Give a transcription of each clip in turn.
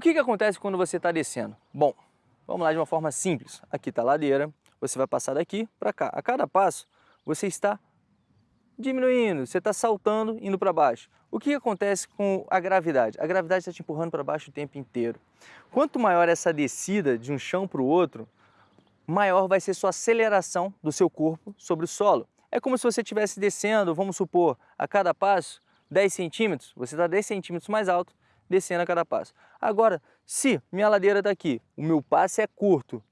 O que, que acontece quando você está descendo? Bom, vamos lá de uma forma simples. Aqui está a ladeira, você vai passar daqui para cá. A cada passo, você está diminuindo, você está saltando, indo para baixo. O que acontece com a gravidade? A gravidade está te empurrando para baixo o tempo inteiro. Quanto maior essa descida de um chão para o outro, maior vai ser sua aceleração do seu corpo sobre o solo. É como se você estivesse descendo, vamos supor, a cada passo, 10 centímetros, você está 10 centímetros mais alto, descendo a cada passo. Agora, se minha ladeira está aqui, o meu passo é curto,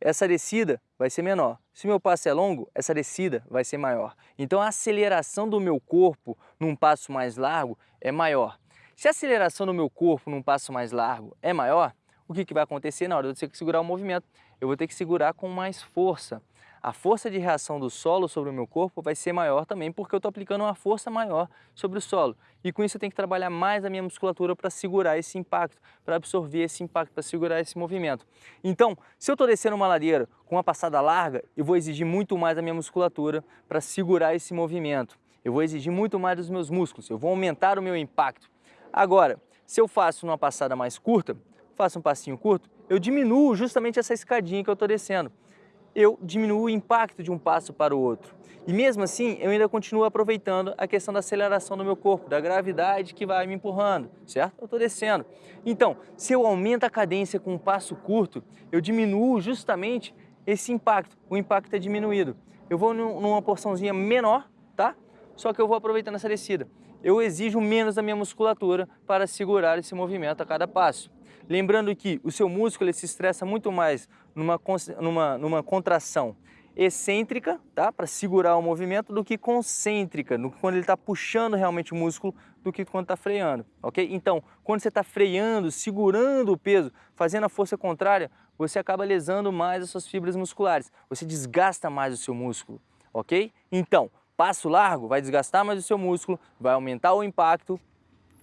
essa descida vai ser menor. Se meu passo é longo, essa descida vai ser maior. Então a aceleração do meu corpo num passo mais largo é maior. Se a aceleração do meu corpo num passo mais largo é maior, o que, que vai acontecer na hora de eu ter que segurar o movimento? Eu vou ter que segurar com mais força a força de reação do solo sobre o meu corpo vai ser maior também, porque eu estou aplicando uma força maior sobre o solo. E com isso eu tenho que trabalhar mais a minha musculatura para segurar esse impacto, para absorver esse impacto, para segurar esse movimento. Então, se eu estou descendo uma ladeira com uma passada larga, eu vou exigir muito mais a minha musculatura para segurar esse movimento. Eu vou exigir muito mais dos meus músculos, eu vou aumentar o meu impacto. Agora, se eu faço uma passada mais curta, faço um passinho curto, eu diminuo justamente essa escadinha que eu estou descendo eu diminuo o impacto de um passo para o outro. E mesmo assim, eu ainda continuo aproveitando a questão da aceleração do meu corpo, da gravidade que vai me empurrando, certo? Eu estou descendo. Então, se eu aumento a cadência com um passo curto, eu diminuo justamente esse impacto. O impacto é diminuído. Eu vou numa porçãozinha menor, tá? Só que eu vou aproveitando essa descida. Eu exijo menos da minha musculatura para segurar esse movimento a cada passo. Lembrando que o seu músculo ele se estressa muito mais numa, numa, numa contração excêntrica, tá? para segurar o movimento, do que concêntrica, no, quando ele está puxando realmente o músculo, do que quando está freando, ok? Então, quando você está freando, segurando o peso, fazendo a força contrária, você acaba lesando mais as suas fibras musculares, você desgasta mais o seu músculo, ok? Então, passo largo vai desgastar mais o seu músculo, vai aumentar o impacto,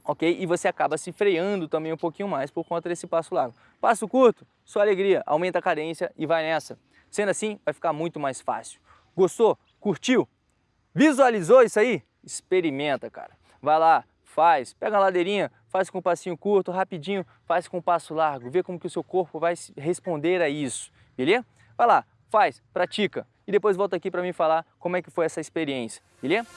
ok? E você acaba se freando também um pouquinho mais por conta desse passo largo. Passo curto, sua alegria, aumenta a cadência e vai nessa. Sendo assim, vai ficar muito mais fácil. Gostou? Curtiu? Visualizou isso aí? Experimenta, cara. Vai lá, faz, pega a ladeirinha, faz com um passinho curto, rapidinho, faz com um passo largo, vê como que o seu corpo vai responder a isso, beleza? Vai lá, faz, pratica e depois volta aqui para mim falar como é que foi essa experiência, beleza?